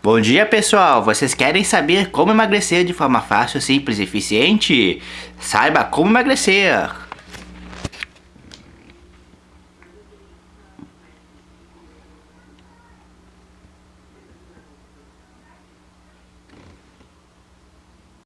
Bom dia pessoal, vocês querem saber como emagrecer de forma fácil, simples e eficiente? Saiba como emagrecer!